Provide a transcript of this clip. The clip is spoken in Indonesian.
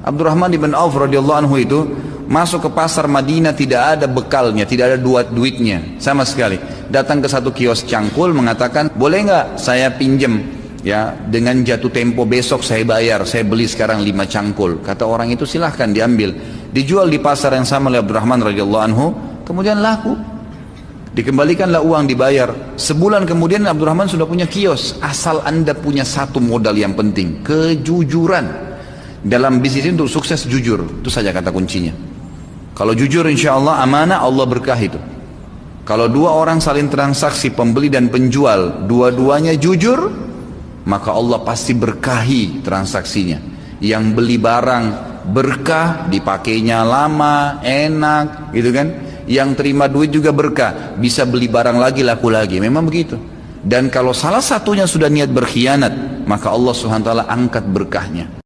Abdurrahman ibn Auf radhiyallahu anhu itu masuk ke pasar Madinah tidak ada bekalnya, tidak ada duit duitnya sama sekali. Datang ke satu kios cangkul mengatakan, "Boleh nggak saya pinjem ya dengan jatuh tempo besok saya bayar, saya beli sekarang lima cangkul." Kata orang itu silahkan diambil. Dijual di pasar yang sama oleh Abdurrahman radhiyallahu anhu, kemudian laku. Dikembalikanlah uang dibayar. Sebulan kemudian Abdurrahman sudah punya kios. Asal anda punya satu modal yang penting. Kejujuran. Dalam bisnis untuk sukses jujur. Itu saja kata kuncinya. Kalau jujur insya Allah amanah Allah berkah itu. Kalau dua orang saling transaksi pembeli dan penjual. Dua-duanya jujur. Maka Allah pasti berkahi transaksinya. Yang beli barang berkah dipakainya lama enak gitu kan yang terima duit juga berkah bisa beli barang lagi laku lagi memang begitu dan kalau salah satunya sudah niat berkhianat maka Allah swt angkat berkahnya